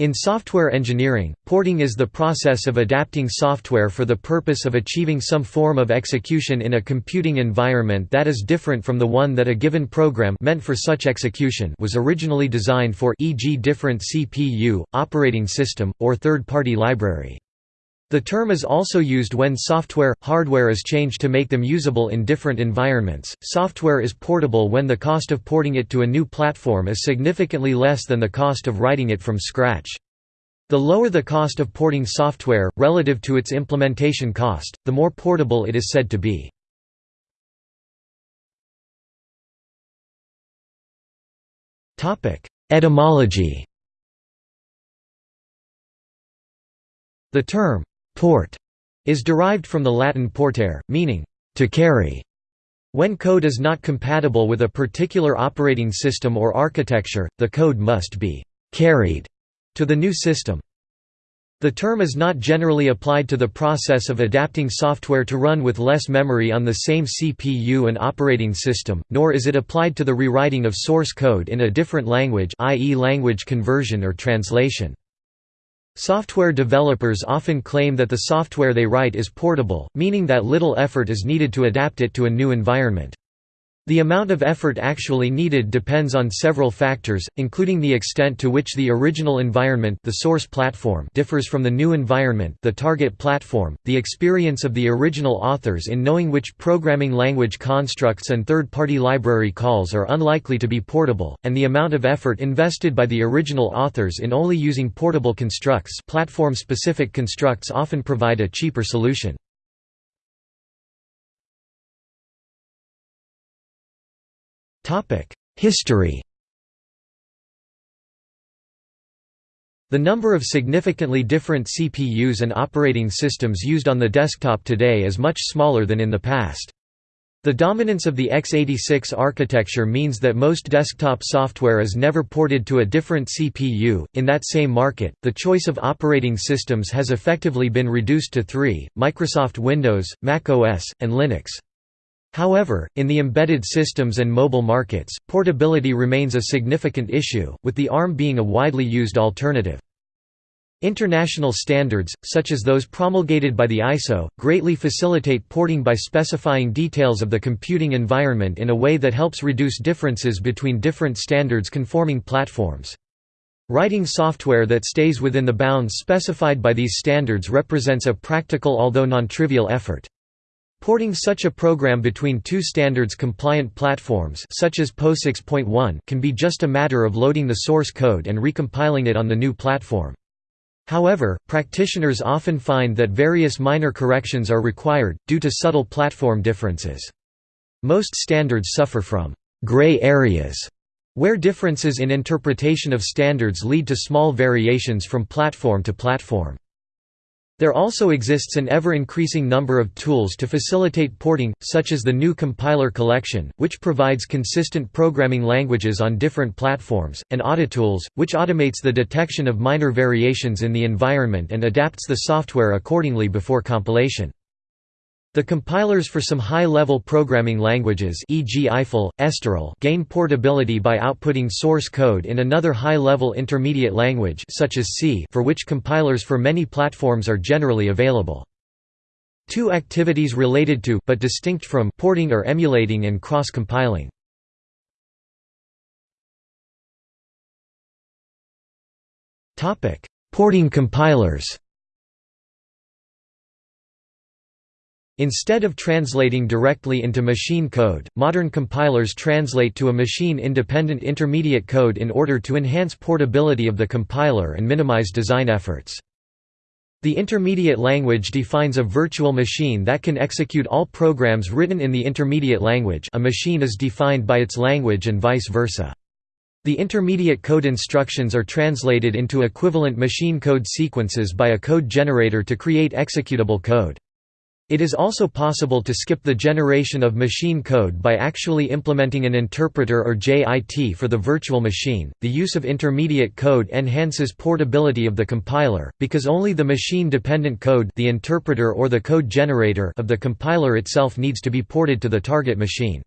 In software engineering, porting is the process of adapting software for the purpose of achieving some form of execution in a computing environment that is different from the one that a given program meant for such execution was originally designed for e.g. different CPU, operating system, or third-party library. The term is also used when software, hardware is changed to make them usable in different environments. Software is portable when the cost of porting it to a new platform is significantly less than the cost of writing it from scratch. The lower the cost of porting software, relative to its implementation cost, the more portable it is said to be. Etymology The term Port is derived from the Latin portere, meaning to carry. When code is not compatible with a particular operating system or architecture, the code must be carried to the new system. The term is not generally applied to the process of adapting software to run with less memory on the same CPU and operating system, nor is it applied to the rewriting of source code in a different language i.e. language conversion or translation. Software developers often claim that the software they write is portable, meaning that little effort is needed to adapt it to a new environment. The amount of effort actually needed depends on several factors, including the extent to which the original environment the source platform differs from the new environment the target platform, the experience of the original authors in knowing which programming language constructs and third-party library calls are unlikely to be portable, and the amount of effort invested by the original authors in only using portable constructs platform-specific constructs often provide a cheaper solution. History The number of significantly different CPUs and operating systems used on the desktop today is much smaller than in the past. The dominance of the x86 architecture means that most desktop software is never ported to a different CPU. In that same market, the choice of operating systems has effectively been reduced to three Microsoft Windows, Mac OS, and Linux. However, in the embedded systems and mobile markets, portability remains a significant issue, with the ARM being a widely used alternative. International standards, such as those promulgated by the ISO, greatly facilitate porting by specifying details of the computing environment in a way that helps reduce differences between different standards-conforming platforms. Writing software that stays within the bounds specified by these standards represents a practical although non-trivial effort. Porting such a program between two standards-compliant platforms such as POSIX.1 can be just a matter of loading the source code and recompiling it on the new platform. However, practitioners often find that various minor corrections are required, due to subtle platform differences. Most standards suffer from «gray areas», where differences in interpretation of standards lead to small variations from platform to platform. There also exists an ever-increasing number of tools to facilitate porting, such as the GNU Compiler Collection, which provides consistent programming languages on different platforms, and AutoTools, which automates the detection of minor variations in the environment and adapts the software accordingly before compilation. The compilers for some high-level programming languages e.g. Eiffel, Esterel gain portability by outputting source code in another high-level intermediate language such as C for which compilers for many platforms are generally available. Two activities related to but distinct from porting are emulating and cross-compiling. Porting compilers Instead of translating directly into machine code, modern compilers translate to a machine-independent intermediate code in order to enhance portability of the compiler and minimize design efforts. The intermediate language defines a virtual machine that can execute all programs written in the intermediate language a machine is defined by its language and vice versa. The intermediate code instructions are translated into equivalent machine code sequences by a code generator to create executable code. It is also possible to skip the generation of machine code by actually implementing an interpreter or JIT for the virtual machine. The use of intermediate code enhances portability of the compiler because only the machine-dependent code, the interpreter or the code generator of the compiler itself needs to be ported to the target machine.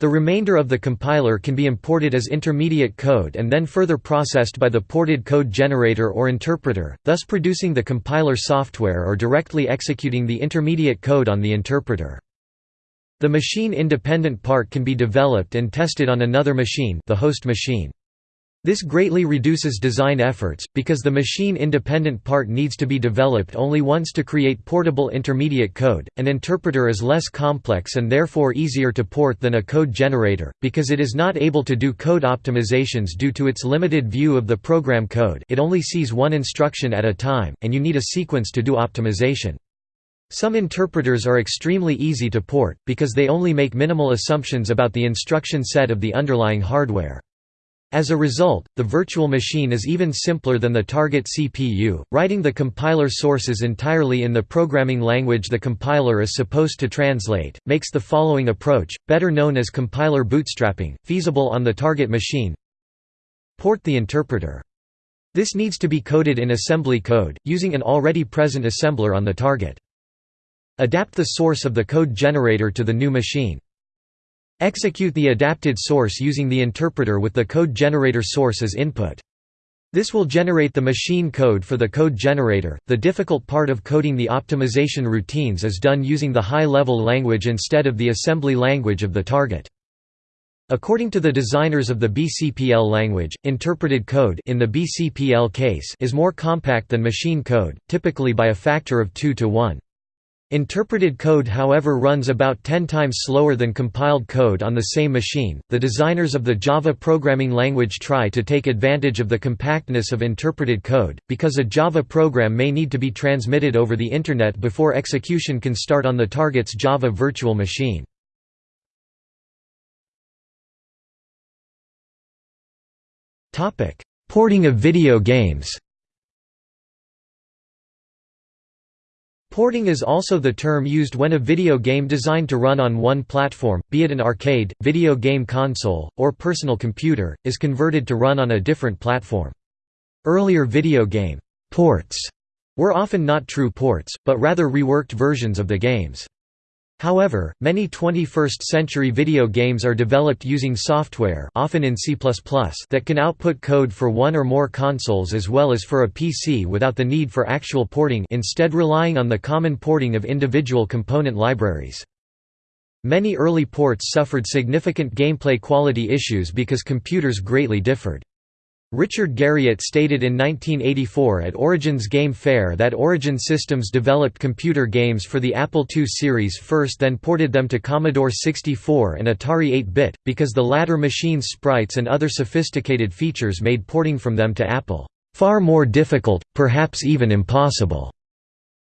The remainder of the compiler can be imported as intermediate code and then further processed by the ported code generator or interpreter, thus producing the compiler software or directly executing the intermediate code on the interpreter. The machine-independent part can be developed and tested on another machine the host machine. This greatly reduces design efforts, because the machine-independent part needs to be developed only once to create portable intermediate code. An interpreter is less complex and therefore easier to port than a code generator, because it is not able to do code optimizations due to its limited view of the program code it only sees one instruction at a time, and you need a sequence to do optimization. Some interpreters are extremely easy to port, because they only make minimal assumptions about the instruction set of the underlying hardware. As a result, the virtual machine is even simpler than the target CPU. Writing the compiler sources entirely in the programming language the compiler is supposed to translate, makes the following approach, better known as compiler bootstrapping, feasible on the target machine. Port the interpreter. This needs to be coded in assembly code, using an already present assembler on the target. Adapt the source of the code generator to the new machine. Execute the adapted source using the interpreter with the code generator source as input. This will generate the machine code for the code generator. The difficult part of coding the optimization routines is done using the high-level language instead of the assembly language of the target. According to the designers of the BCPL language, interpreted code in the BCPL case is more compact than machine code, typically by a factor of 2 to 1. Interpreted code however runs about 10 times slower than compiled code on the same machine. The designers of the Java programming language try to take advantage of the compactness of interpreted code, because a Java program may need to be transmitted over the Internet before execution can start on the target's Java virtual machine. Porting of video games Porting is also the term used when a video game designed to run on one platform, be it an arcade, video game console, or personal computer, is converted to run on a different platform. Earlier video game «ports» were often not true ports, but rather reworked versions of the games. However, many 21st-century video games are developed using software often in C++ that can output code for one or more consoles as well as for a PC without the need for actual porting instead relying on the common porting of individual component libraries. Many early ports suffered significant gameplay quality issues because computers greatly differed. Richard Garriott stated in 1984 at Origins Game Fair that Origin Systems developed computer games for the Apple II series first then ported them to Commodore 64 and Atari 8-bit, because the latter machines' sprites and other sophisticated features made porting from them to Apple, "...far more difficult, perhaps even impossible."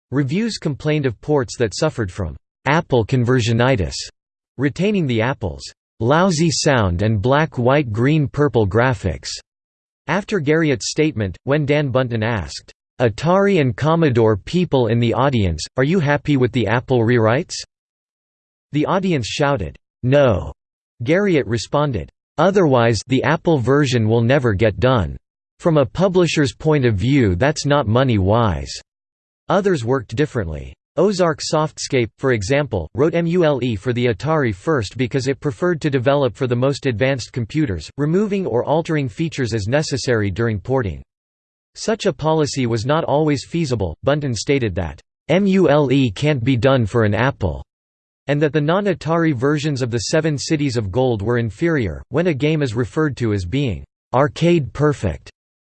Reviews complained of ports that suffered from "...Apple conversionitis", retaining the Apple's "...lousy sound and black-white-green-purple graphics." After Garriott's statement, when Dan Bunten asked, "'Atari and Commodore people in the audience, are you happy with the Apple rewrites?' The audience shouted, "'No!' Garriott responded, "'Otherwise the Apple version will never get done. From a publisher's point of view that's not money-wise.' Others worked differently. Ozark Softscape, for example, wrote MULE for the Atari first because it preferred to develop for the most advanced computers, removing or altering features as necessary during porting. Such a policy was not always feasible. Bunten stated that, MULE can't be done for an Apple, and that the non Atari versions of the Seven Cities of Gold were inferior. When a game is referred to as being arcade perfect,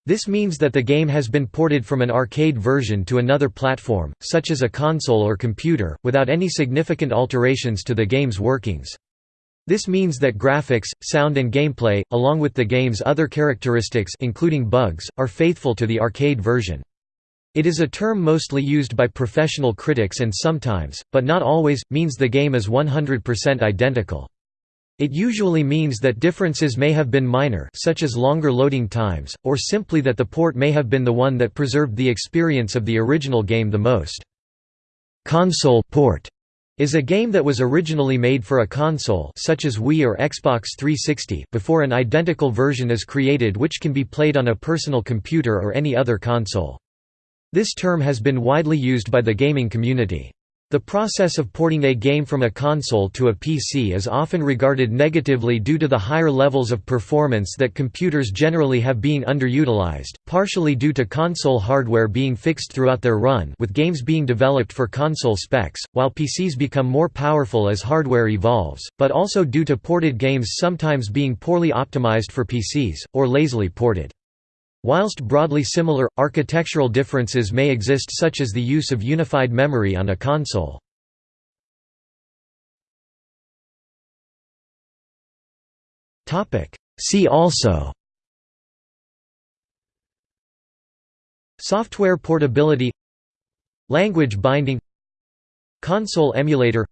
this means that the game has been ported from an arcade version to another platform, such as a console or computer, without any significant alterations to the game's workings. This means that graphics, sound and gameplay, along with the game's other characteristics including bugs, are faithful to the arcade version. It is a term mostly used by professional critics and sometimes, but not always, means the game is 100% identical. It usually means that differences may have been minor such as longer loading times, or simply that the port may have been the one that preserved the experience of the original game the most. Console port is a game that was originally made for a console such as Wii or Xbox 360 before an identical version is created which can be played on a personal computer or any other console. This term has been widely used by the gaming community. The process of porting a game from a console to a PC is often regarded negatively due to the higher levels of performance that computers generally have being underutilized, partially due to console hardware being fixed throughout their run with games being developed for console specs, while PCs become more powerful as hardware evolves, but also due to ported games sometimes being poorly optimized for PCs, or lazily ported. Whilst broadly similar, architectural differences may exist such as the use of unified memory on a console. See also Software portability Language binding Console emulator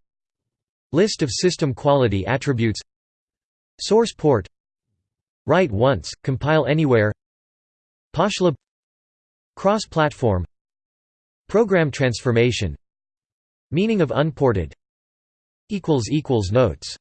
List of system quality attributes Source port Write once, compile anywhere Poshlib Cross-platform Program transformation Meaning of unported Notes